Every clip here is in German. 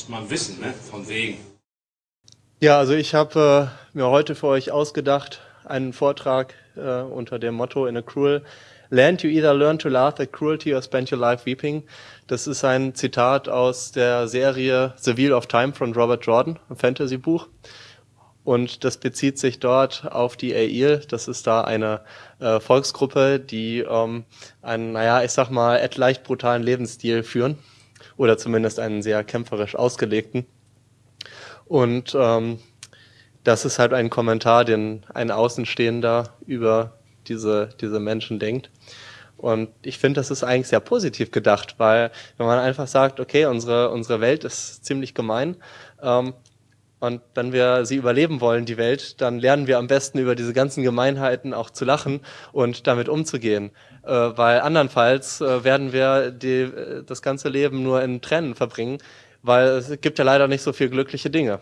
Muss man wissen, ne? Von wegen. Ja, also ich habe äh, mir heute für euch ausgedacht einen Vortrag äh, unter dem Motto in a cruel land you either learn to laugh at cruelty or spend your life weeping. Das ist ein Zitat aus der Serie The Wheel of Time von Robert Jordan, ein Fantasy-Buch. Und das bezieht sich dort auf die Ail. Das ist da eine äh, Volksgruppe, die ähm, einen, naja, ich sag mal, leicht brutalen Lebensstil führen. Oder zumindest einen sehr kämpferisch ausgelegten. Und ähm, das ist halt ein Kommentar, den ein Außenstehender über diese, diese Menschen denkt. Und ich finde, das ist eigentlich sehr positiv gedacht, weil wenn man einfach sagt, okay, unsere, unsere Welt ist ziemlich gemein, ähm, und wenn wir sie überleben wollen, die Welt, dann lernen wir am besten über diese ganzen Gemeinheiten auch zu lachen und damit umzugehen. Äh, weil andernfalls äh, werden wir die, äh, das ganze Leben nur in Tränen verbringen, weil es gibt ja leider nicht so viel glückliche Dinge.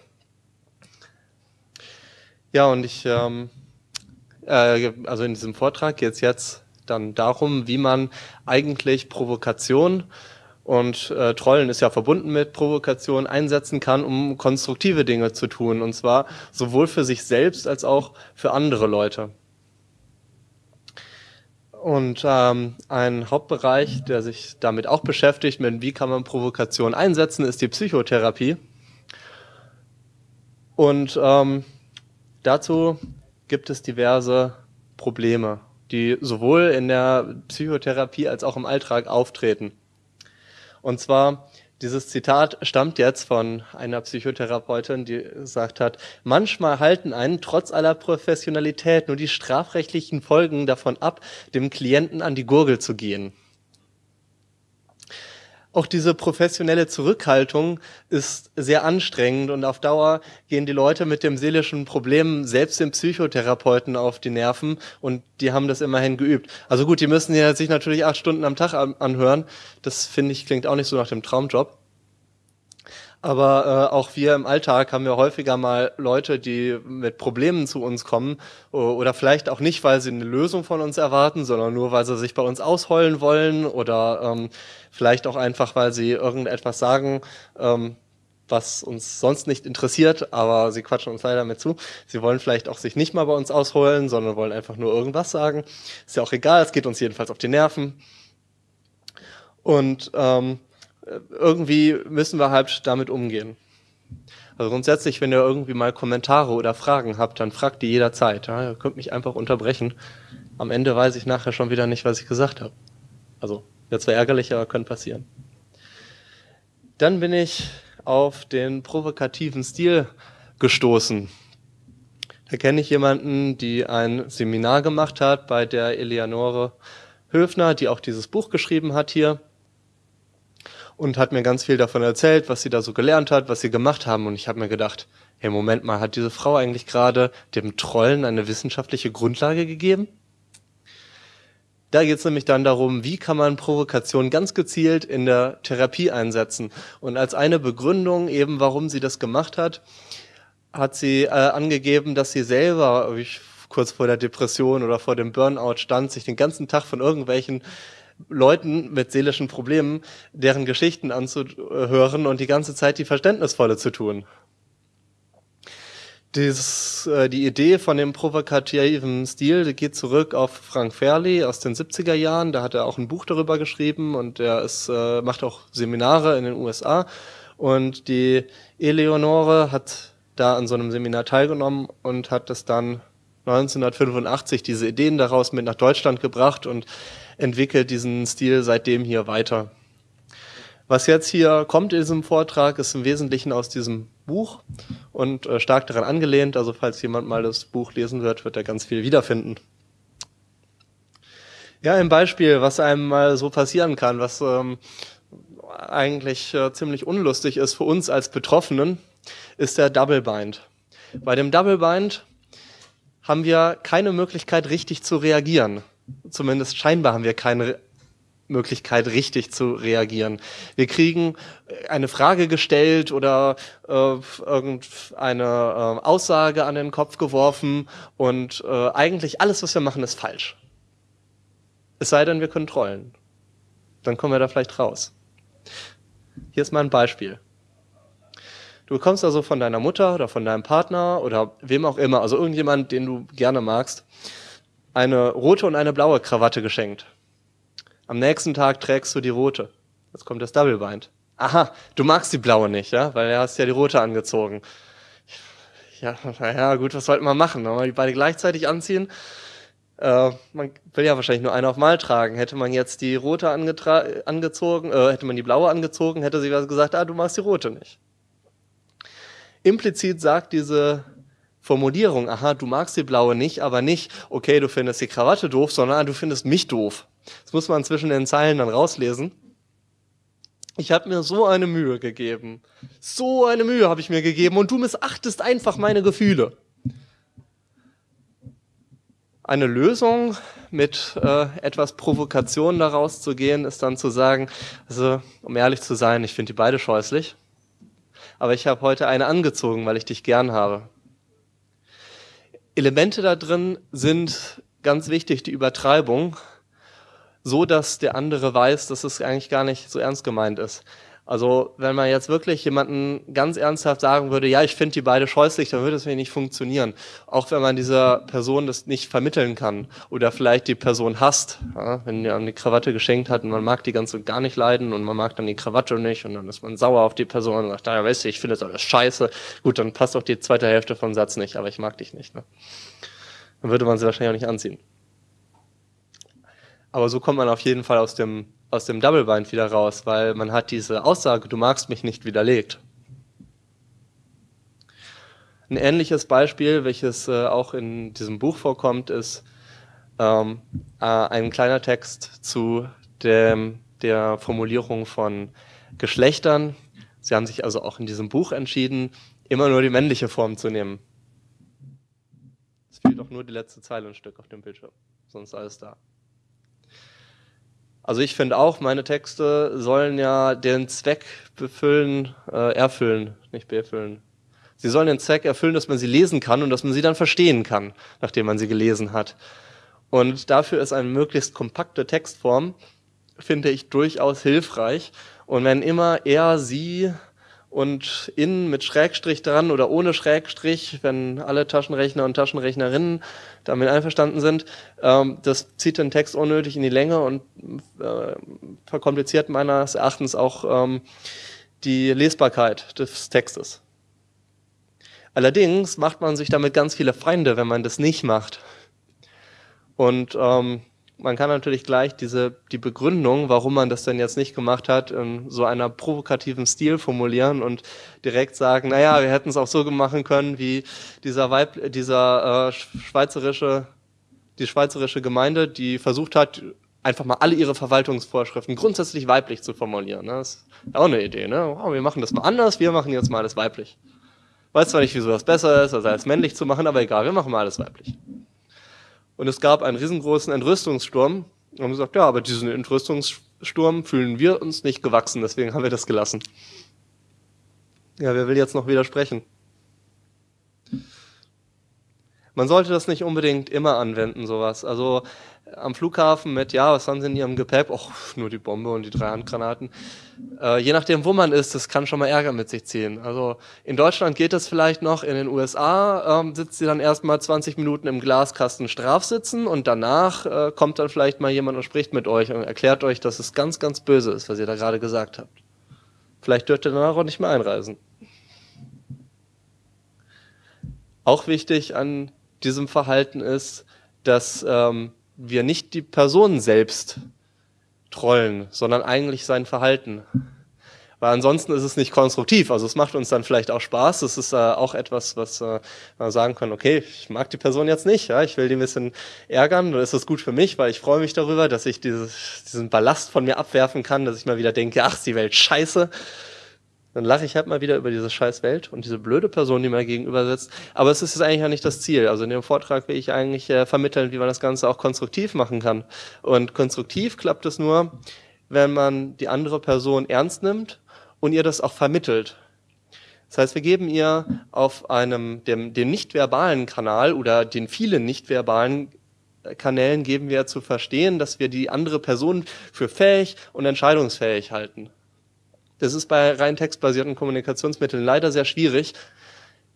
Ja, und ich, ähm, äh, also in diesem Vortrag geht es jetzt dann darum, wie man eigentlich Provokation und äh, Trollen ist ja verbunden mit Provokation, einsetzen kann, um konstruktive Dinge zu tun. Und zwar sowohl für sich selbst als auch für andere Leute. Und ähm, ein Hauptbereich, der sich damit auch beschäftigt, mit wie kann man Provokation einsetzen, ist die Psychotherapie. Und ähm, dazu gibt es diverse Probleme, die sowohl in der Psychotherapie als auch im Alltag auftreten. Und zwar, dieses Zitat stammt jetzt von einer Psychotherapeutin, die gesagt hat, manchmal halten einen trotz aller Professionalität nur die strafrechtlichen Folgen davon ab, dem Klienten an die Gurgel zu gehen. Auch diese professionelle Zurückhaltung ist sehr anstrengend und auf Dauer gehen die Leute mit dem seelischen Problem selbst dem Psychotherapeuten auf die Nerven und die haben das immerhin geübt. Also gut, die müssen ja sich natürlich acht Stunden am Tag anhören. Das finde ich klingt auch nicht so nach dem Traumjob. Aber äh, auch wir im Alltag haben ja häufiger mal Leute, die mit Problemen zu uns kommen oder vielleicht auch nicht, weil sie eine Lösung von uns erwarten, sondern nur, weil sie sich bei uns ausheulen wollen oder ähm, vielleicht auch einfach, weil sie irgendetwas sagen, ähm, was uns sonst nicht interessiert, aber sie quatschen uns leider mit zu. Sie wollen vielleicht auch sich nicht mal bei uns ausholen, sondern wollen einfach nur irgendwas sagen. Ist ja auch egal, es geht uns jedenfalls auf die Nerven. Und ähm, irgendwie müssen wir halt damit umgehen. Also grundsätzlich, wenn ihr irgendwie mal Kommentare oder Fragen habt, dann fragt die jederzeit. Ja? Ihr könnt mich einfach unterbrechen. Am Ende weiß ich nachher schon wieder nicht, was ich gesagt habe. Also, wird zwar ärgerlich, aber könnte passieren. Dann bin ich auf den provokativen Stil gestoßen. Da kenne ich jemanden, die ein Seminar gemacht hat bei der Eleonore Höfner, die auch dieses Buch geschrieben hat hier und hat mir ganz viel davon erzählt, was sie da so gelernt hat, was sie gemacht haben. Und ich habe mir gedacht, hey, Moment mal, hat diese Frau eigentlich gerade dem Trollen eine wissenschaftliche Grundlage gegeben? Da geht es nämlich dann darum, wie kann man Provokation ganz gezielt in der Therapie einsetzen. Und als eine Begründung eben, warum sie das gemacht hat, hat sie äh, angegeben, dass sie selber ich, kurz vor der Depression oder vor dem Burnout stand, sich den ganzen Tag von irgendwelchen Leuten mit seelischen Problemen deren Geschichten anzuhören und die ganze Zeit die Verständnisvolle zu tun. Dieses, äh, die Idee von dem provokativen Stil die geht zurück auf Frank Fairley aus den 70er Jahren. Da hat er auch ein Buch darüber geschrieben und er ist, äh, macht auch Seminare in den USA. Und die Eleonore hat da an so einem Seminar teilgenommen und hat das dann 1985 diese Ideen daraus mit nach Deutschland gebracht und entwickelt diesen Stil seitdem hier weiter. Was jetzt hier kommt in diesem Vortrag, ist im Wesentlichen aus diesem Buch und äh, stark daran angelehnt. Also falls jemand mal das Buch lesen wird, wird er ganz viel wiederfinden. Ja, ein Beispiel, was einem mal so passieren kann, was ähm, eigentlich äh, ziemlich unlustig ist für uns als Betroffenen, ist der Double Bind. Bei dem Double Bind haben wir keine Möglichkeit, richtig zu reagieren zumindest scheinbar haben wir keine Möglichkeit, richtig zu reagieren. Wir kriegen eine Frage gestellt oder äh, irgendeine äh, Aussage an den Kopf geworfen und äh, eigentlich alles, was wir machen, ist falsch. Es sei denn, wir können trollen. Dann kommen wir da vielleicht raus. Hier ist mal ein Beispiel. Du bekommst also von deiner Mutter oder von deinem Partner oder wem auch immer, also irgendjemand, den du gerne magst, eine rote und eine blaue Krawatte geschenkt. Am nächsten Tag trägst du die rote. Jetzt kommt das Double Bind. Aha, du magst die blaue nicht, ja, weil du hast ja die rote angezogen. Ja, naja, gut, was sollten wir machen? Wollen wir die beide gleichzeitig anziehen? Äh, man will ja wahrscheinlich nur eine auf Mal tragen. Hätte man jetzt die rote angezogen, äh, hätte man die blaue angezogen, hätte sie gesagt, ah, du magst die rote nicht. Implizit sagt diese Formulierung, aha, du magst die blaue nicht, aber nicht, okay, du findest die Krawatte doof, sondern ah, du findest mich doof. Das muss man zwischen den Zeilen dann rauslesen. Ich habe mir so eine Mühe gegeben. So eine Mühe habe ich mir gegeben und du missachtest einfach meine Gefühle. Eine Lösung mit äh, etwas Provokation daraus zu gehen, ist dann zu sagen, also um ehrlich zu sein, ich finde die beide scheußlich, aber ich habe heute eine angezogen, weil ich dich gern habe. Elemente da drin sind ganz wichtig, die Übertreibung, so dass der andere weiß, dass es eigentlich gar nicht so ernst gemeint ist. Also wenn man jetzt wirklich jemanden ganz ernsthaft sagen würde, ja, ich finde die beide scheußlich, dann würde es nicht funktionieren. Auch wenn man dieser Person das nicht vermitteln kann oder vielleicht die Person hasst, ja, wenn die Krawatte geschenkt hat und man mag die ganz und gar nicht leiden und man mag dann die Krawatte nicht und dann ist man sauer auf die Person und sagt, ja, weißt du, ich finde das alles scheiße. Gut, dann passt auch die zweite Hälfte vom Satz nicht, aber ich mag dich nicht. Ne? Dann würde man sie wahrscheinlich auch nicht anziehen. Aber so kommt man auf jeden Fall aus dem aus dem Double Bind wieder raus, weil man hat diese Aussage, du magst mich nicht widerlegt. Ein ähnliches Beispiel, welches äh, auch in diesem Buch vorkommt, ist ähm, äh, ein kleiner Text zu dem, der Formulierung von Geschlechtern. Sie haben sich also auch in diesem Buch entschieden, immer nur die männliche Form zu nehmen. Es fehlt auch nur die letzte Zeile ein Stück auf dem Bildschirm, sonst alles da. Also ich finde auch, meine Texte sollen ja den Zweck befüllen, äh, erfüllen, nicht befüllen. Sie sollen den Zweck erfüllen, dass man sie lesen kann und dass man sie dann verstehen kann, nachdem man sie gelesen hat. Und dafür ist eine möglichst kompakte Textform, finde ich, durchaus hilfreich. Und wenn immer er, sie und in mit Schrägstrich dran oder ohne Schrägstrich, wenn alle Taschenrechner und Taschenrechnerinnen damit einverstanden sind. Ähm, das zieht den Text unnötig in die Länge und äh, verkompliziert meines Erachtens auch ähm, die Lesbarkeit des Textes. Allerdings macht man sich damit ganz viele Feinde, wenn man das nicht macht. Und ähm, man kann natürlich gleich diese, die Begründung, warum man das denn jetzt nicht gemacht hat, in so einer provokativen Stil formulieren und direkt sagen, naja, wir hätten es auch so machen können, wie dieser Weib, dieser äh, schweizerische, die schweizerische Gemeinde, die versucht hat, einfach mal alle ihre Verwaltungsvorschriften grundsätzlich weiblich zu formulieren. Ne? Das ist auch eine Idee, ne? Wow, wir machen das mal anders, wir machen jetzt mal alles weiblich. Weiß zwar nicht, wieso das besser ist, als alles männlich zu machen, aber egal, wir machen mal alles weiblich. Und es gab einen riesengroßen Entrüstungssturm. Und haben gesagt, ja, aber diesen Entrüstungssturm fühlen wir uns nicht gewachsen, deswegen haben wir das gelassen. Ja, wer will jetzt noch widersprechen? Man sollte das nicht unbedingt immer anwenden, sowas. Also am Flughafen mit, ja, was haben sie in ihrem Gepäck? Och, nur die Bombe und die drei Handgranaten. Äh, je nachdem, wo man ist, das kann schon mal Ärger mit sich ziehen. Also in Deutschland geht das vielleicht noch, in den USA ähm, sitzt sie dann erstmal 20 Minuten im Glaskasten Strafsitzen und danach äh, kommt dann vielleicht mal jemand und spricht mit euch und erklärt euch, dass es ganz, ganz böse ist, was ihr da gerade gesagt habt. Vielleicht dürft ihr danach auch nicht mehr einreisen. Auch wichtig an diesem Verhalten ist, dass ähm, wir nicht die Person selbst trollen, sondern eigentlich sein Verhalten. Weil ansonsten ist es nicht konstruktiv. Also es macht uns dann vielleicht auch Spaß. Es ist äh, auch etwas, was äh, man sagen kann, okay, ich mag die Person jetzt nicht, ja, ich will die ein bisschen ärgern, dann ist das gut für mich, weil ich freue mich darüber, dass ich dieses, diesen Ballast von mir abwerfen kann, dass ich mal wieder denke, ach, die Welt scheiße dann lache ich halt mal wieder über diese scheiß Welt und diese blöde Person, die mir gegenüber sitzt. Aber es ist jetzt eigentlich ja nicht das Ziel. Also in dem Vortrag will ich eigentlich äh, vermitteln, wie man das Ganze auch konstruktiv machen kann. Und konstruktiv klappt es nur, wenn man die andere Person ernst nimmt und ihr das auch vermittelt. Das heißt, wir geben ihr auf einem, dem, dem nicht-verbalen Kanal oder den vielen nicht-verbalen Kanälen geben wir zu verstehen, dass wir die andere Person für fähig und entscheidungsfähig halten. Das ist bei rein textbasierten Kommunikationsmitteln leider sehr schwierig.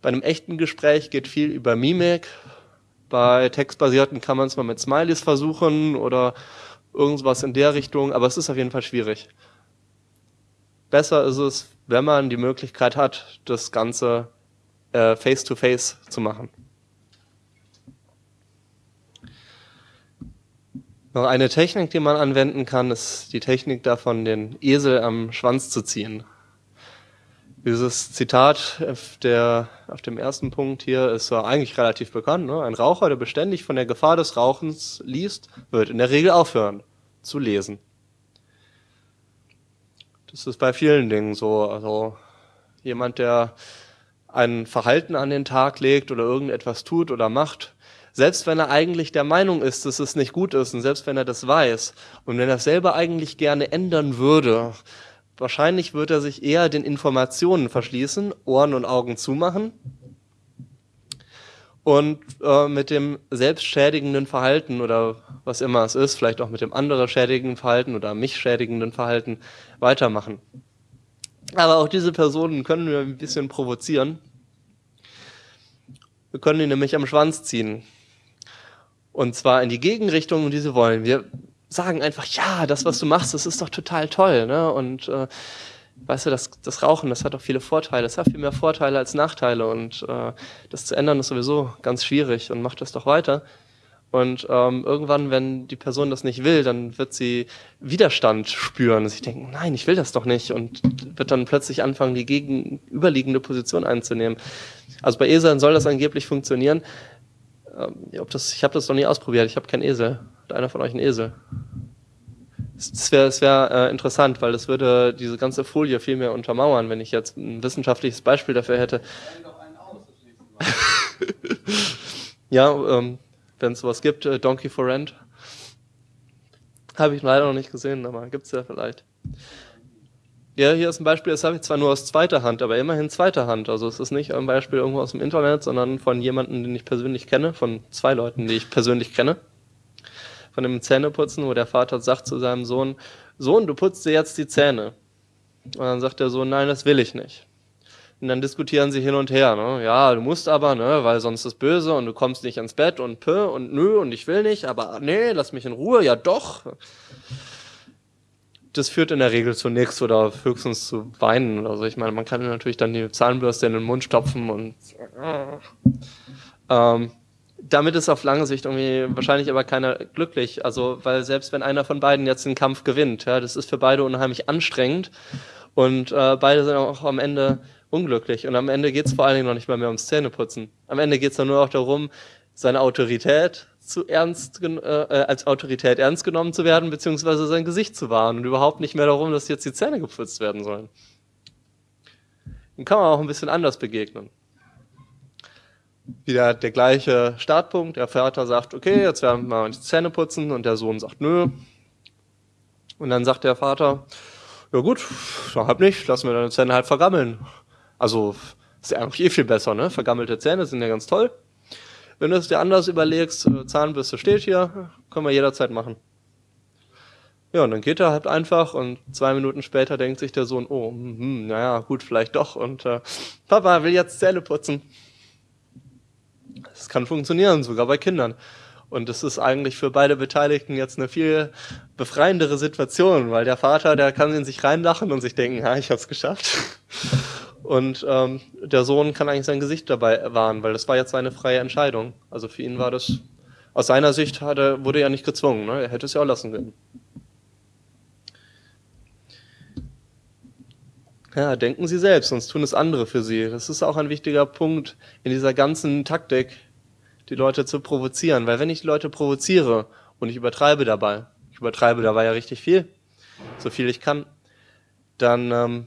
Bei einem echten Gespräch geht viel über Mimik. Bei textbasierten kann man es mal mit Smileys versuchen oder irgendwas in der Richtung, aber es ist auf jeden Fall schwierig. Besser ist es, wenn man die Möglichkeit hat, das Ganze äh, face-to-face -face zu machen. Noch eine Technik, die man anwenden kann, ist die Technik davon, den Esel am Schwanz zu ziehen. Dieses Zitat auf, der, auf dem ersten Punkt hier ist ja eigentlich relativ bekannt. Ne? Ein Raucher, der beständig von der Gefahr des Rauchens liest, wird in der Regel aufhören zu lesen. Das ist bei vielen Dingen so. Also jemand, der ein Verhalten an den Tag legt oder irgendetwas tut oder macht, selbst wenn er eigentlich der Meinung ist, dass es nicht gut ist und selbst wenn er das weiß und wenn er es selber eigentlich gerne ändern würde, wahrscheinlich wird er sich eher den Informationen verschließen, Ohren und Augen zumachen und äh, mit dem selbstschädigenden Verhalten oder was immer es ist, vielleicht auch mit dem anderen schädigenden Verhalten oder mich schädigenden Verhalten weitermachen. Aber auch diese Personen können wir ein bisschen provozieren. Wir können ihn nämlich am Schwanz ziehen. Und zwar in die Gegenrichtung, die sie wollen. Wir sagen einfach, ja, das, was du machst, das ist doch total toll. Ne? Und äh, weißt du, das, das Rauchen, das hat doch viele Vorteile. Es hat viel mehr Vorteile als Nachteile. Und äh, das zu ändern ist sowieso ganz schwierig und macht das doch weiter. Und ähm, irgendwann, wenn die Person das nicht will, dann wird sie Widerstand spüren. Sie denken, nein, ich will das doch nicht. Und wird dann plötzlich anfangen, die gegenüberliegende Position einzunehmen. Also bei Eseln soll das angeblich funktionieren. Ähm, ob das, ich habe das noch nie ausprobiert. Ich habe keinen Esel. Hat einer von euch einen Esel? Das wäre wär, äh, interessant, weil das würde diese ganze Folie viel mehr untermauern, wenn ich jetzt ein wissenschaftliches Beispiel dafür hätte. ja, ähm, wenn es sowas gibt, äh, Donkey for Rent. Habe ich leider noch nicht gesehen, aber gibt es ja vielleicht. Ja, hier ist ein Beispiel, das habe ich zwar nur aus zweiter Hand, aber immerhin zweiter Hand. Also es ist nicht ein Beispiel irgendwo aus dem Internet, sondern von jemandem, den ich persönlich kenne, von zwei Leuten, die ich persönlich kenne. Von dem Zähneputzen, wo der Vater sagt zu seinem Sohn, Sohn, du putzt dir jetzt die Zähne. Und dann sagt der Sohn, nein, das will ich nicht. Und dann diskutieren sie hin und her. Ne? Ja, du musst aber, ne, weil sonst ist böse und du kommst nicht ins Bett und pö und nö und ich will nicht, aber nee, lass mich in Ruhe, ja doch das führt in der Regel zu nichts oder höchstens zu Weinen oder so. Ich meine, man kann natürlich dann die Zahnbürste in den Mund stopfen und ähm, damit ist auf lange Sicht irgendwie wahrscheinlich aber keiner glücklich. Also, weil selbst wenn einer von beiden jetzt den Kampf gewinnt, ja, das ist für beide unheimlich anstrengend und äh, beide sind auch am Ende unglücklich. Und am Ende geht es vor allen Dingen noch nicht mal mehr ums Zähneputzen. Am Ende geht es dann nur auch darum, seine Autorität zu ernst, äh, äh, als Autorität ernst genommen zu werden, beziehungsweise sein Gesicht zu wahren und überhaupt nicht mehr darum, dass jetzt die Zähne geputzt werden sollen. Dem kann man auch ein bisschen anders begegnen. Wieder der gleiche Startpunkt. Der Vater sagt, okay, jetzt werden wir die Zähne putzen und der Sohn sagt, nö. Und dann sagt der Vater, ja gut, dann halt nicht, lassen wir deine Zähne halt vergammeln. Also, ist ja eigentlich eh viel besser, ne? Vergammelte Zähne sind ja ganz toll. Wenn du es dir anders überlegst, äh, Zahnbürste steht hier, können wir jederzeit machen. Ja, und dann geht er halt einfach und zwei Minuten später denkt sich der Sohn, oh, hm, naja, gut, vielleicht doch. Und äh, Papa will jetzt Zähne putzen. Das kann funktionieren, sogar bei Kindern. Und das ist eigentlich für beide Beteiligten jetzt eine viel befreiendere Situation, weil der Vater, der kann in sich reinlachen und sich denken, ja, ich hab's geschafft. Und ähm, der Sohn kann eigentlich sein Gesicht dabei wahren, weil das war jetzt seine freie Entscheidung. Also für ihn war das, aus seiner Sicht hat er, wurde er nicht gezwungen, ne? er hätte es ja auch lassen können. Ja, denken Sie selbst, sonst tun es andere für Sie. Das ist auch ein wichtiger Punkt in dieser ganzen Taktik, die Leute zu provozieren. Weil wenn ich die Leute provoziere und ich übertreibe dabei, ich übertreibe dabei ja richtig viel, so viel ich kann, dann ähm,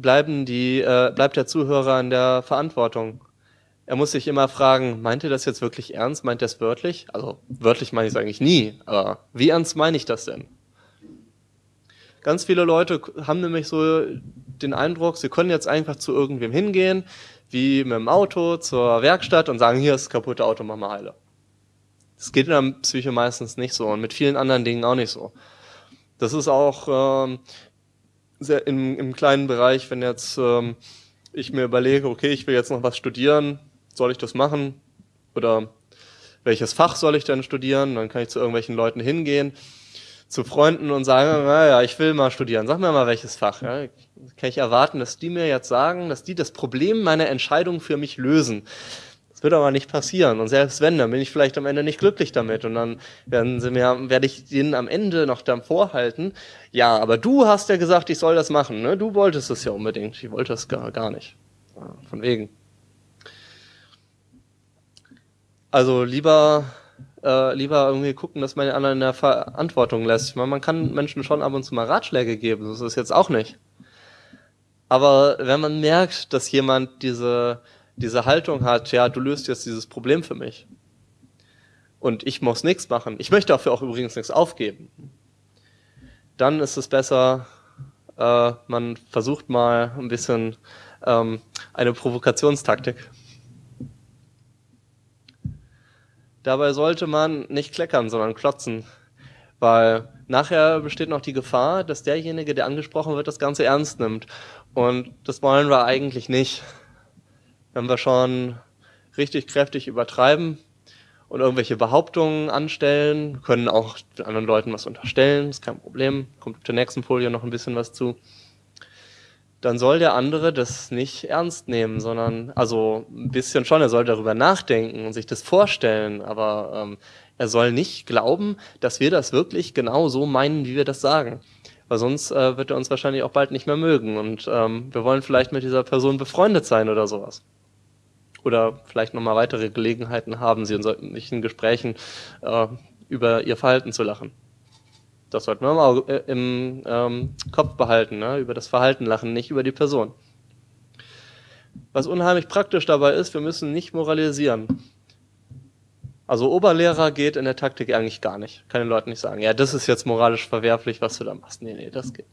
bleiben die, äh, bleibt der Zuhörer in der Verantwortung. Er muss sich immer fragen, meint ihr das jetzt wirklich ernst? Meint er es wörtlich? Also wörtlich meine ich es eigentlich nie, aber wie ernst meine ich das denn? Ganz viele Leute haben nämlich so den Eindruck, sie können jetzt einfach zu irgendwem hingehen, wie mit dem Auto zur Werkstatt und sagen, hier ist das kaputte Auto, mach mal heile. Das geht in der Psyche meistens nicht so und mit vielen anderen Dingen auch nicht so. Das ist auch ähm, sehr im, im kleinen Bereich, wenn jetzt ähm, ich mir überlege, okay, ich will jetzt noch was studieren, soll ich das machen? Oder welches Fach soll ich denn studieren? Dann kann ich zu irgendwelchen Leuten hingehen, zu Freunden und sagen, naja, ich will mal studieren. Sag mir mal welches Fach. Ja? Kann ich erwarten, dass die mir jetzt sagen, dass die das Problem meiner Entscheidung für mich lösen? Das wird aber nicht passieren. Und selbst wenn, dann bin ich vielleicht am Ende nicht glücklich damit. Und dann werden sie mir, werde ich denen am Ende noch dann vorhalten, ja, aber du hast ja gesagt, ich soll das machen. Ne? Du wolltest es ja unbedingt. Ich wollte es gar, gar nicht. Von wegen. Also lieber, äh, lieber irgendwie gucken, dass man den anderen in der Verantwortung lässt. Ich meine, man kann Menschen schon ab und zu mal Ratschläge geben. Das ist jetzt auch nicht. Aber wenn man merkt, dass jemand diese diese Haltung hat, ja, du löst jetzt dieses Problem für mich. Und ich muss nichts machen. Ich möchte dafür auch übrigens nichts aufgeben. Dann ist es besser, äh, man versucht mal ein bisschen ähm, eine Provokationstaktik. Dabei sollte man nicht kleckern, sondern klotzen, weil nachher besteht noch die Gefahr, dass derjenige, der angesprochen wird, das Ganze ernst nimmt. Und das wollen wir eigentlich nicht wenn wir schon richtig kräftig übertreiben und irgendwelche Behauptungen anstellen, können auch anderen Leuten was unterstellen, ist kein Problem, kommt auf der nächsten Folie noch ein bisschen was zu, dann soll der andere das nicht ernst nehmen, sondern, also ein bisschen schon, er soll darüber nachdenken und sich das vorstellen, aber ähm, er soll nicht glauben, dass wir das wirklich genau so meinen, wie wir das sagen. Weil sonst äh, wird er uns wahrscheinlich auch bald nicht mehr mögen und ähm, wir wollen vielleicht mit dieser Person befreundet sein oder sowas oder vielleicht nochmal weitere Gelegenheiten haben, sie in solchen Gesprächen äh, über ihr Verhalten zu lachen. Das sollten wir mal äh, im ähm, Kopf behalten, ne? über das Verhalten lachen, nicht über die Person. Was unheimlich praktisch dabei ist, wir müssen nicht moralisieren. Also Oberlehrer geht in der Taktik eigentlich gar nicht. Kann den Leuten nicht sagen, ja, das ist jetzt moralisch verwerflich, was du da machst. Nee, nee, das geht.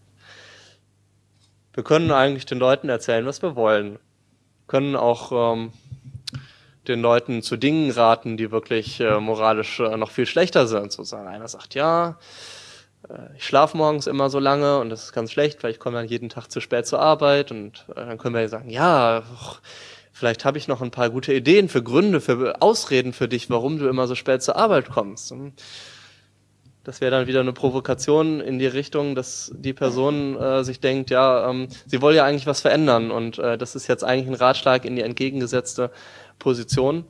Wir können eigentlich den Leuten erzählen, was wir wollen. Können auch ähm, den Leuten zu Dingen raten, die wirklich äh, moralisch äh, noch viel schlechter sind. Sozusagen einer sagt, ja, äh, ich schlafe morgens immer so lange und das ist ganz schlecht, weil ich komme dann jeden Tag zu spät zur Arbeit und äh, dann können wir sagen, ja, vielleicht habe ich noch ein paar gute Ideen für Gründe, für Ausreden für dich, warum du immer so spät zur Arbeit kommst. Und das wäre dann wieder eine Provokation in die Richtung, dass die Person äh, sich denkt, ja, ähm, sie wolle ja eigentlich was verändern und äh, das ist jetzt eigentlich ein Ratschlag in die entgegengesetzte Position.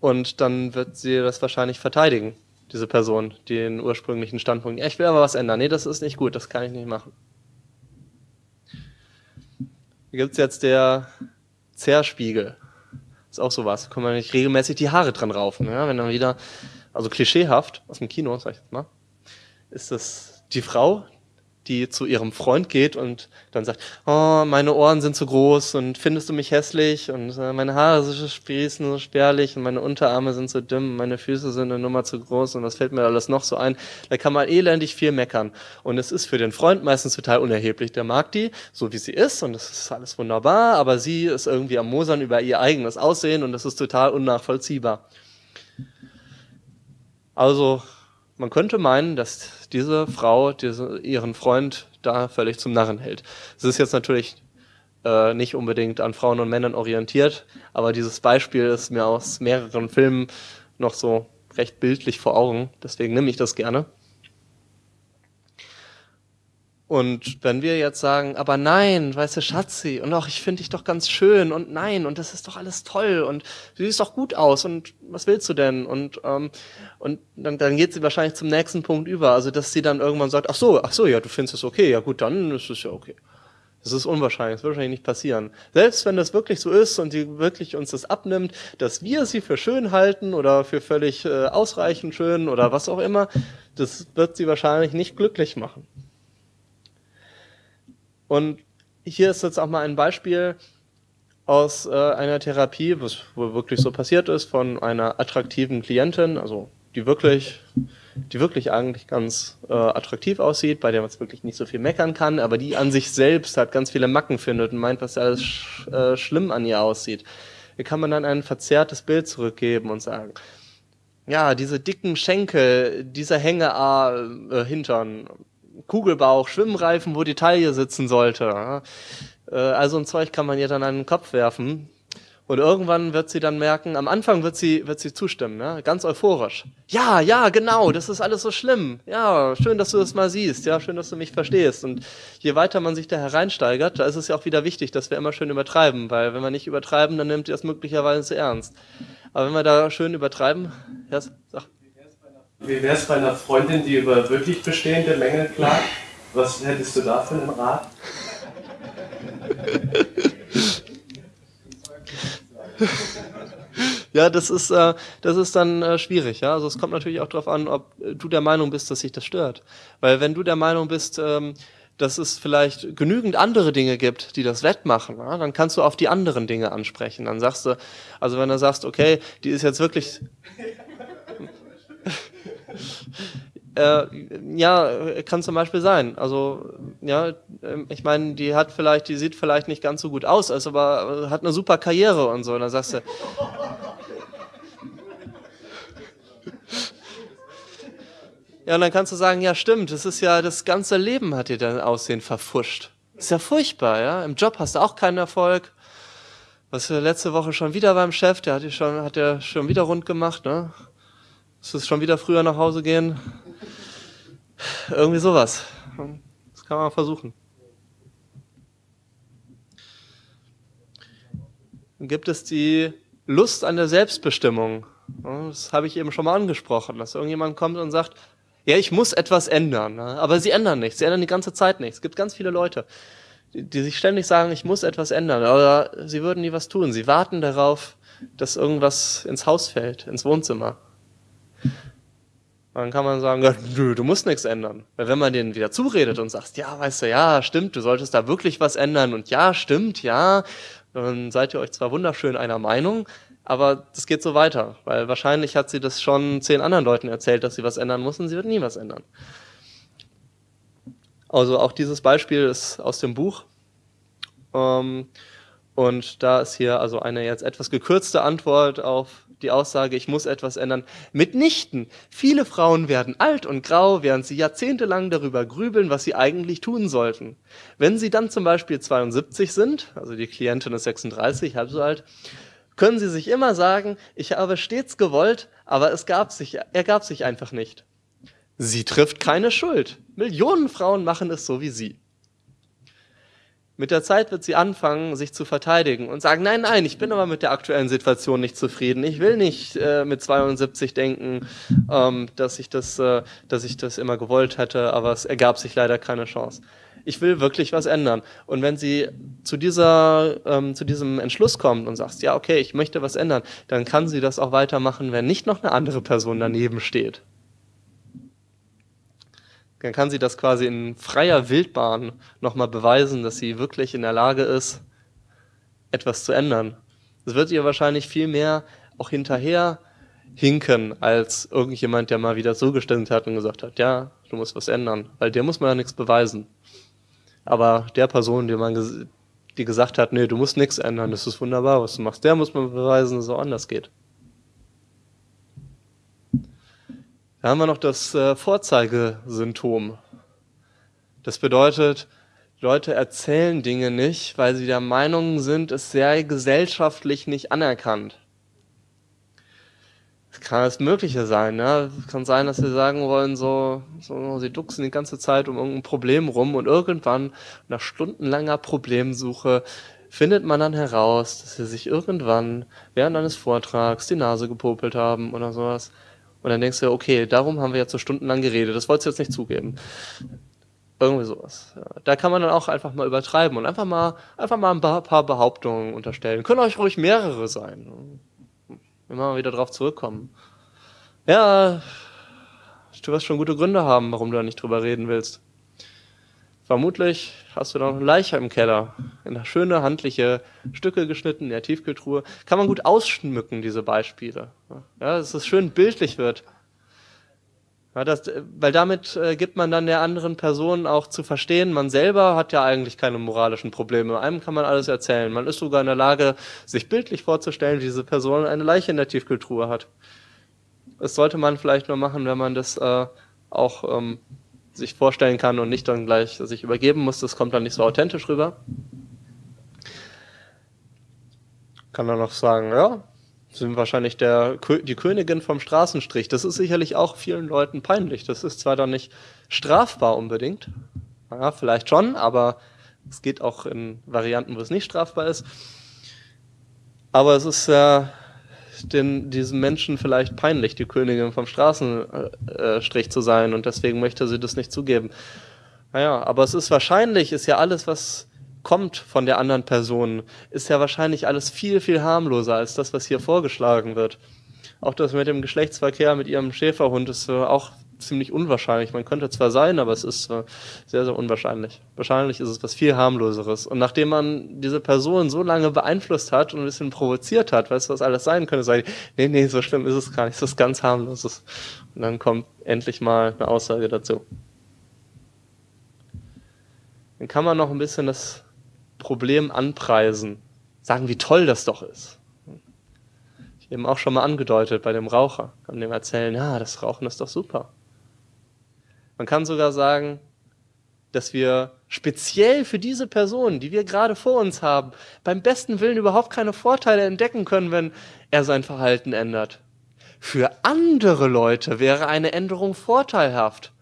Und dann wird sie das wahrscheinlich verteidigen, diese Person, den ursprünglichen Standpunkt. Ich will aber was ändern. Nee, das ist nicht gut, das kann ich nicht machen. Hier gibt es jetzt der Zerspiegel. Ist auch sowas. Kann man nicht regelmäßig die Haare dran raufen. Ja? Wenn dann wieder, also klischeehaft aus dem Kino, sag ich jetzt mal, ist das die Frau, die zu ihrem Freund geht und dann sagt, oh, meine Ohren sind zu groß und findest du mich hässlich und äh, meine Haare so sprießen so spärlich und meine Unterarme sind so dünn, meine Füße sind eine Nummer zu groß und was fällt mir alles noch so ein? Da kann man elendig viel meckern und es ist für den Freund meistens total unerheblich. Der mag die, so wie sie ist und das ist alles wunderbar, aber sie ist irgendwie am Mosern über ihr eigenes Aussehen und das ist total unnachvollziehbar. Also man könnte meinen, dass diese Frau diese, ihren Freund da völlig zum Narren hält. Es ist jetzt natürlich äh, nicht unbedingt an Frauen und Männern orientiert, aber dieses Beispiel ist mir aus mehreren Filmen noch so recht bildlich vor Augen, deswegen nehme ich das gerne. Und wenn wir jetzt sagen, aber nein, weißt du, Schatzi, und auch ich finde dich doch ganz schön und nein, und das ist doch alles toll und du siehst doch gut aus und was willst du denn? Und, ähm, und dann, dann geht sie wahrscheinlich zum nächsten Punkt über. Also, dass sie dann irgendwann sagt, ach so, ach so, ja, du findest es okay, ja gut, dann ist es ja okay. Das ist unwahrscheinlich, das wird wahrscheinlich nicht passieren. Selbst wenn das wirklich so ist und sie wirklich uns das abnimmt, dass wir sie für schön halten oder für völlig äh, ausreichend schön oder was auch immer, das wird sie wahrscheinlich nicht glücklich machen. Und hier ist jetzt auch mal ein Beispiel aus äh, einer Therapie, was wohl wirklich so passiert ist, von einer attraktiven Klientin, also die wirklich, die wirklich eigentlich ganz äh, attraktiv aussieht, bei der man wirklich nicht so viel meckern kann, aber die an sich selbst halt ganz viele Macken findet und meint, was alles sch äh, schlimm an ihr aussieht. Hier kann man dann ein verzerrtes Bild zurückgeben und sagen, ja, diese dicken Schenkel, dieser Hängear äh, Kugelbauch, Schwimmreifen, wo die Taille sitzen sollte. Äh, also ein Zeug kann man ihr dann an den Kopf werfen. Und irgendwann wird sie dann merken, am Anfang wird sie, wird sie zustimmen, ne? ganz euphorisch. Ja, ja, genau, das ist alles so schlimm. Ja, schön, dass du das mal siehst. Ja, schön, dass du mich verstehst. Und je weiter man sich da hereinsteigert, da ist es ja auch wieder wichtig, dass wir immer schön übertreiben, weil wenn wir nicht übertreiben, dann nimmt ihr das möglicherweise ernst. Aber wenn wir da schön übertreiben, ja, sag. Wie wäre es bei einer Freundin, die über wirklich bestehende Mängel klagt? Was hättest du da für einen Rat? ja, das ist, äh, das ist dann äh, schwierig. Ja? Also es kommt natürlich auch darauf an, ob du der Meinung bist, dass sich das stört. Weil wenn du der Meinung bist, ähm, dass es vielleicht genügend andere Dinge gibt, die das wettmachen, ja, dann kannst du auf die anderen Dinge ansprechen. Dann sagst du, also wenn du sagst, okay, die ist jetzt wirklich äh, ja, kann zum Beispiel sein. Also, ja, ähm, ich meine, die hat vielleicht, die sieht vielleicht nicht ganz so gut aus, ist aber hat eine super Karriere und so. Und dann sagst du. Ja, und dann kannst du sagen, ja, stimmt, das ist ja, das ganze Leben hat dir dein Aussehen verfuscht. Ist ja furchtbar, ja. Im Job hast du auch keinen Erfolg. Was letzte Woche schon wieder beim Chef, der hat dir schon, hat der schon wieder rund gemacht, ne? Musst du schon wieder früher nach Hause gehen? Irgendwie sowas. Das kann man versuchen. Dann gibt es die Lust an der Selbstbestimmung. Das habe ich eben schon mal angesprochen, dass irgendjemand kommt und sagt, ja, ich muss etwas ändern, ne? aber sie ändern nichts, sie ändern die ganze Zeit nichts. Es gibt ganz viele Leute, die, die sich ständig sagen, ich muss etwas ändern, aber sie würden nie was tun. Sie warten darauf, dass irgendwas ins Haus fällt, ins Wohnzimmer. Dann kann man sagen, nö, du musst nichts ändern. Weil wenn man denen wieder zuredet und sagt, ja, weißt du, ja, stimmt, du solltest da wirklich was ändern und ja, stimmt, ja, dann seid ihr euch zwar wunderschön einer Meinung, aber das geht so weiter, weil wahrscheinlich hat sie das schon zehn anderen Leuten erzählt, dass sie was ändern muss und sie wird nie was ändern. Also auch dieses Beispiel ist aus dem Buch. Ähm, und da ist hier also eine jetzt etwas gekürzte Antwort auf die Aussage, ich muss etwas ändern. Mitnichten. Viele Frauen werden alt und grau, während sie jahrzehntelang darüber grübeln, was sie eigentlich tun sollten. Wenn sie dann zum Beispiel 72 sind, also die Klientin ist 36, halb so alt, können sie sich immer sagen, ich habe stets gewollt, aber es gab sich, ergab sich einfach nicht. Sie trifft keine Schuld. Millionen Frauen machen es so wie sie. Mit der Zeit wird sie anfangen, sich zu verteidigen und sagen, nein, nein, ich bin aber mit der aktuellen Situation nicht zufrieden. Ich will nicht äh, mit 72 denken, ähm, dass, ich das, äh, dass ich das immer gewollt hätte, aber es ergab sich leider keine Chance. Ich will wirklich was ändern. Und wenn sie zu, dieser, ähm, zu diesem Entschluss kommt und sagt, ja, okay, ich möchte was ändern, dann kann sie das auch weitermachen, wenn nicht noch eine andere Person daneben steht dann kann sie das quasi in freier Wildbahn nochmal beweisen, dass sie wirklich in der Lage ist, etwas zu ändern. Das wird ihr wahrscheinlich viel mehr auch hinterher hinken, als irgendjemand, der mal wieder so gestimmt hat und gesagt hat, ja, du musst was ändern, weil der muss man ja nichts beweisen. Aber der Person, die man die gesagt hat, nee, du musst nichts ändern, das ist wunderbar, was du machst, der muss man beweisen, dass es auch anders geht. Da haben wir noch das äh, Vorzeigesymptom. Das bedeutet, Leute erzählen Dinge nicht, weil sie der Meinung sind, es sei gesellschaftlich nicht anerkannt. Es kann alles Mögliche sein. Ne? Es kann sein, dass sie sagen wollen, so, so, sie ducksen die ganze Zeit um irgendein Problem rum und irgendwann nach stundenlanger Problemsuche findet man dann heraus, dass sie sich irgendwann während eines Vortrags die Nase gepopelt haben oder sowas. Und dann denkst du, okay, darum haben wir jetzt so stundenlang geredet, das wolltest du jetzt nicht zugeben. Irgendwie sowas. Ja. Da kann man dann auch einfach mal übertreiben und einfach mal, einfach mal ein paar Behauptungen unterstellen. Können euch ruhig mehrere sein. Immer wieder drauf zurückkommen. Ja, du wirst schon gute Gründe haben, warum du da nicht drüber reden willst. Vermutlich hast du noch eine Leiche im Keller. In schöne, handliche Stücke geschnitten in der Tiefkühltruhe. Kann man gut ausschmücken, diese Beispiele. Ja, dass es schön bildlich wird. Ja, das, weil damit äh, gibt man dann der anderen Person auch zu verstehen, man selber hat ja eigentlich keine moralischen Probleme. Einem kann man alles erzählen. Man ist sogar in der Lage, sich bildlich vorzustellen, wie diese Person eine Leiche in der Tiefkühltruhe hat. Das sollte man vielleicht nur machen, wenn man das äh, auch ähm, sich vorstellen kann und nicht dann gleich sich übergeben muss. Das kommt dann nicht so authentisch rüber. Kann dann noch sagen, ja, sind wahrscheinlich der, die Königin vom Straßenstrich. Das ist sicherlich auch vielen Leuten peinlich. Das ist zwar dann nicht strafbar unbedingt, ja, vielleicht schon, aber es geht auch in Varianten, wo es nicht strafbar ist. Aber es ist ja den, diesem Menschen vielleicht peinlich, die Königin vom Straßenstrich zu sein und deswegen möchte sie das nicht zugeben. Naja, aber es ist wahrscheinlich, ist ja alles, was kommt von der anderen Person, ist ja wahrscheinlich alles viel, viel harmloser als das, was hier vorgeschlagen wird. Auch das mit dem Geschlechtsverkehr mit ihrem Schäferhund ist auch ziemlich unwahrscheinlich. Man könnte zwar sein, aber es ist äh, sehr, sehr unwahrscheinlich. Wahrscheinlich ist es was viel harmloseres. Und nachdem man diese Person so lange beeinflusst hat und ein bisschen provoziert hat, weißt du, was alles sein könnte, sage ich, nee, nee, so schlimm ist es gar nicht, das ist ganz harmloses. Und dann kommt endlich mal eine Aussage dazu. Dann kann man noch ein bisschen das Problem anpreisen, sagen, wie toll das doch ist. Ich eben auch schon mal angedeutet bei dem Raucher, kann dem erzählen, ja, das Rauchen ist doch super. Man kann sogar sagen, dass wir speziell für diese Person, die wir gerade vor uns haben, beim besten Willen überhaupt keine Vorteile entdecken können, wenn er sein Verhalten ändert. Für andere Leute wäre eine Änderung vorteilhaft.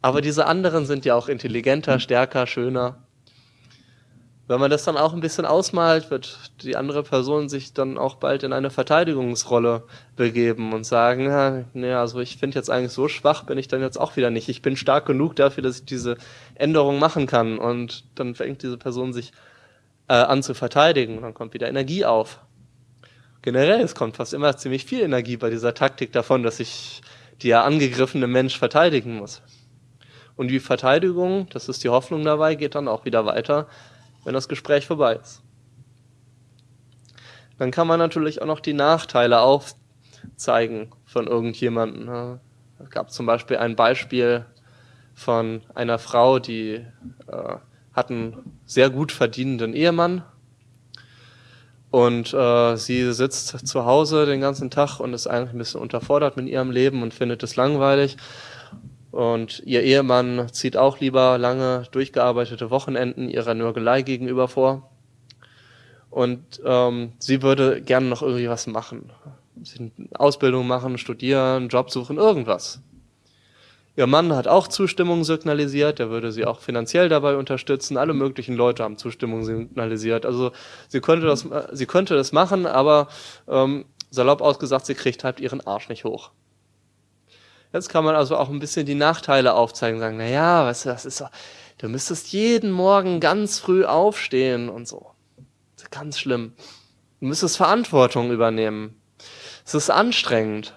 Aber diese anderen sind ja auch intelligenter, stärker, schöner. Wenn man das dann auch ein bisschen ausmalt, wird die andere Person sich dann auch bald in eine Verteidigungsrolle begeben und sagen, ja, nee, also ich finde jetzt eigentlich so schwach bin ich dann jetzt auch wieder nicht. Ich bin stark genug dafür, dass ich diese Änderung machen kann. Und dann fängt diese Person sich äh, an zu verteidigen und dann kommt wieder Energie auf. Generell, es kommt fast immer ziemlich viel Energie bei dieser Taktik davon, dass sich der angegriffene Mensch verteidigen muss. Und die Verteidigung, das ist die Hoffnung dabei, geht dann auch wieder weiter, wenn das Gespräch vorbei ist. Dann kann man natürlich auch noch die Nachteile aufzeigen von irgendjemandem. Es gab zum Beispiel ein Beispiel von einer Frau, die äh, hat einen sehr gut verdienenden Ehemann und äh, sie sitzt zu Hause den ganzen Tag und ist eigentlich ein bisschen unterfordert mit ihrem Leben und findet es langweilig und ihr Ehemann zieht auch lieber lange durchgearbeitete Wochenenden ihrer Nörgelei gegenüber vor. Und ähm, sie würde gerne noch irgendwie was machen. Ausbildung machen, studieren, Job suchen, irgendwas. Ihr Mann hat auch Zustimmung signalisiert, er würde sie auch finanziell dabei unterstützen. Alle möglichen Leute haben Zustimmung signalisiert. Also sie könnte das, sie könnte das machen, aber ähm, salopp ausgesagt, sie kriegt halt ihren Arsch nicht hoch. Jetzt kann man also auch ein bisschen die Nachteile aufzeigen, sagen, na ja, weißt du, das ist so, du müsstest jeden Morgen ganz früh aufstehen und so. Ganz schlimm. Du müsstest Verantwortung übernehmen. Es ist anstrengend.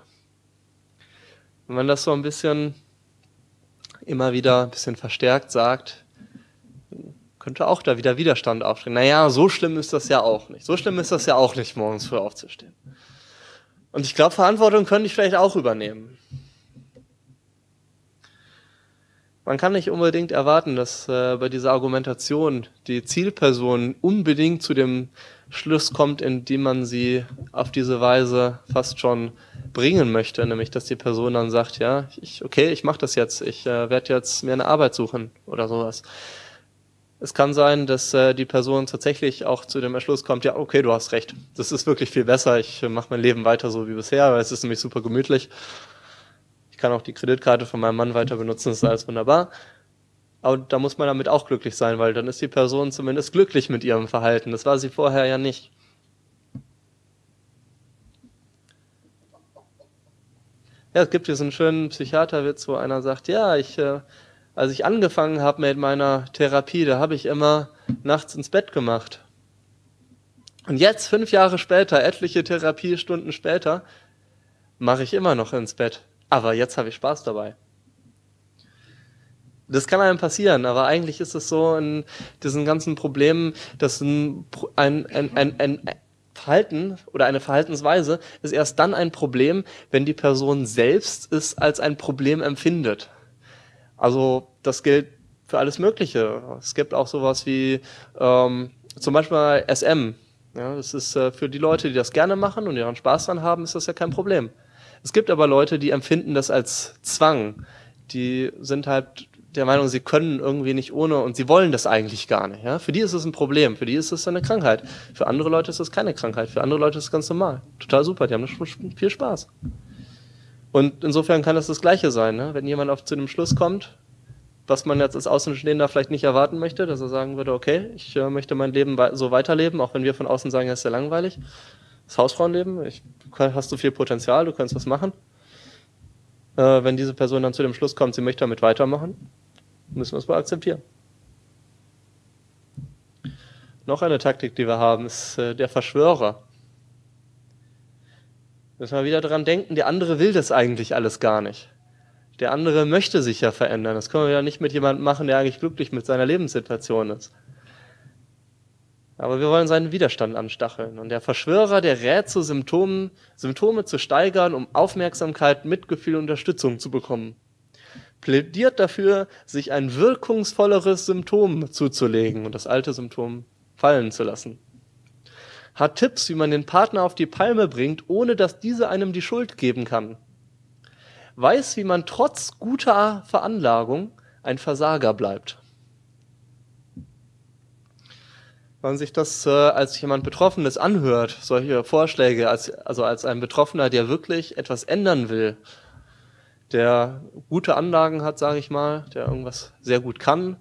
Wenn man das so ein bisschen immer wieder ein bisschen verstärkt sagt, könnte auch da wieder Widerstand aufstehen. Naja, so schlimm ist das ja auch nicht. So schlimm ist das ja auch nicht, morgens früh aufzustehen. Und ich glaube, Verantwortung könnte ich vielleicht auch übernehmen. Man kann nicht unbedingt erwarten, dass äh, bei dieser Argumentation die Zielperson unbedingt zu dem Schluss kommt, in dem man sie auf diese Weise fast schon bringen möchte, nämlich dass die Person dann sagt, ja, ich, okay, ich mache das jetzt, ich äh, werde jetzt mir eine Arbeit suchen oder sowas. Es kann sein, dass äh, die Person tatsächlich auch zu dem Entschluss kommt, ja, okay, du hast recht, das ist wirklich viel besser, ich äh, mache mein Leben weiter so wie bisher, weil es ist nämlich super gemütlich ich kann auch die Kreditkarte von meinem Mann weiter benutzen, das ist alles wunderbar. Aber da muss man damit auch glücklich sein, weil dann ist die Person zumindest glücklich mit ihrem Verhalten. Das war sie vorher ja nicht. Ja, es gibt diesen schönen Psychiaterwitz, wo einer sagt, ja, ich, äh, als ich angefangen habe mit meiner Therapie, da habe ich immer nachts ins Bett gemacht. Und jetzt, fünf Jahre später, etliche Therapiestunden später, mache ich immer noch ins Bett. Aber jetzt habe ich Spaß dabei. Das kann einem passieren, aber eigentlich ist es so in diesen ganzen Problemen, dass ein, ein, ein, ein, ein Verhalten oder eine Verhaltensweise ist erst dann ein Problem, wenn die Person selbst es als ein Problem empfindet. Also das gilt für alles Mögliche. Es gibt auch sowas wie ähm, zum Beispiel SM. Ja, das ist äh, für die Leute, die das gerne machen und ihren Spaß dran haben, ist das ja kein Problem. Es gibt aber Leute, die empfinden das als Zwang. Die sind halt der Meinung, sie können irgendwie nicht ohne und sie wollen das eigentlich gar nicht. Ja? Für die ist es ein Problem, für die ist es eine Krankheit. Für andere Leute ist es keine Krankheit, für andere Leute ist es ganz normal. Total super, die haben viel Spaß. Und insofern kann es das Gleiche sein, ne? wenn jemand auf zu dem Schluss kommt, was man jetzt als Außenstehender vielleicht nicht erwarten möchte, dass er sagen würde, okay, ich äh, möchte mein Leben so weiterleben, auch wenn wir von außen sagen, es ist sehr langweilig. Das Hausfrauenleben, ich, du hast so viel Potenzial, du kannst was machen. Äh, wenn diese Person dann zu dem Schluss kommt, sie möchte damit weitermachen, müssen wir es wohl akzeptieren. Noch eine Taktik, die wir haben, ist äh, der Verschwörer. Müssen wir wieder daran denken, der andere will das eigentlich alles gar nicht. Der andere möchte sich ja verändern. Das können wir ja nicht mit jemandem machen, der eigentlich glücklich mit seiner Lebenssituation ist. Aber wir wollen seinen Widerstand anstacheln. Und der Verschwörer, der rät zu Symptomen, Symptome zu steigern, um Aufmerksamkeit, Mitgefühl und Unterstützung zu bekommen. Plädiert dafür, sich ein wirkungsvolleres Symptom zuzulegen und das alte Symptom fallen zu lassen. Hat Tipps, wie man den Partner auf die Palme bringt, ohne dass diese einem die Schuld geben kann. Weiß, wie man trotz guter Veranlagung ein Versager bleibt. Wenn sich das äh, als jemand Betroffenes anhört, solche Vorschläge, als, also als ein Betroffener, der wirklich etwas ändern will, der gute Anlagen hat, sage ich mal, der irgendwas sehr gut kann,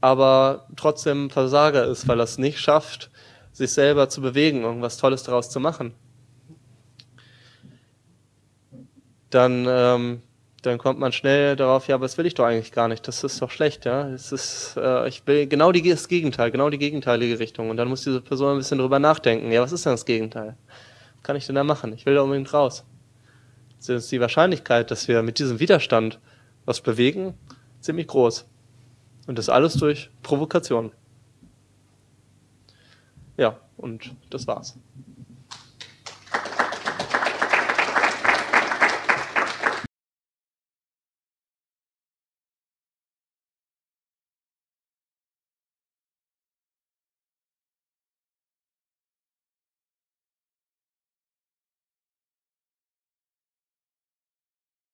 aber trotzdem Versager ist, weil er es nicht schafft, sich selber zu bewegen, irgendwas Tolles daraus zu machen, dann ähm, dann kommt man schnell darauf, ja, aber das will ich doch eigentlich gar nicht, das ist doch schlecht, ja. Es ist, äh, ich will genau die, das Gegenteil, genau die gegenteilige Richtung. Und dann muss diese Person ein bisschen drüber nachdenken, ja, was ist denn das Gegenteil? Was kann ich denn da machen? Ich will da unbedingt raus. Das ist die Wahrscheinlichkeit, dass wir mit diesem Widerstand was bewegen, ziemlich groß. Und das alles durch Provokation. Ja, und das war's.